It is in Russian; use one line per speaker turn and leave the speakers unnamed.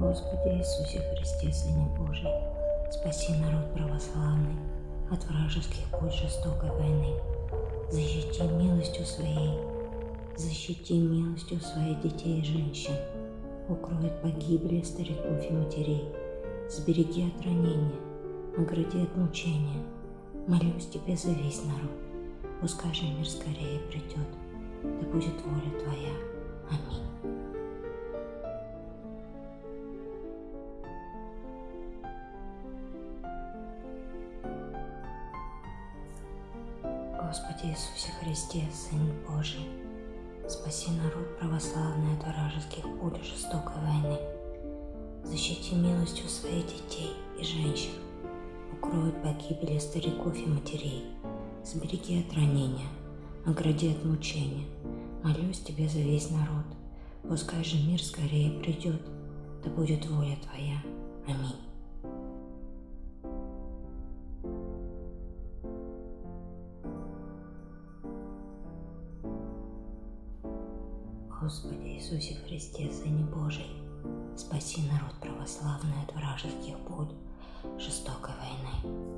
Господи Иисусе Христе, Сыне Божий, спаси народ православный от вражеских путь жестокой войны. Защити милостью Своей, защити милостью Своей детей и женщин, укрой от погибели стариков и матерей, сбереги от ранения, огради от мучения. Молюсь Тебе за весь народ, пускай же мир скорее придет, да будет воля Твоя. Господи Иисусе Христе, Сын Божий, спаси народ православный от вражеских пуль жестокой войны. Защити милостью своих детей и женщин, укрой от погибели стариков и матерей, сбереги от ранения, огради от мучения. Молюсь Тебе за весь народ, пускай же мир скорее придет, да будет воля Твоя. Господи Иисусе Христе, Сыне Божий, спаси народ православный от вражеских пуль жестокой войны.